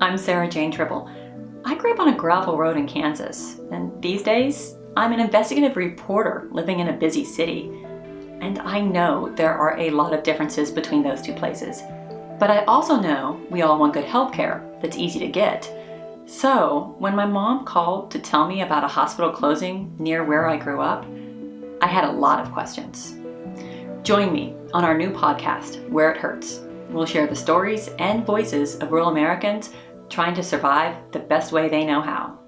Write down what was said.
I'm Sarah Jane Tribble. I grew up on a gravel road in Kansas, and these days I'm an investigative reporter living in a busy city. And I know there are a lot of differences between those two places. But I also know we all want good health care that's easy to get. So when my mom called to tell me about a hospital closing near where I grew up, I had a lot of questions. Join me on our new podcast, Where It Hurts. We'll share the stories and voices of rural Americans trying to survive the best way they know how.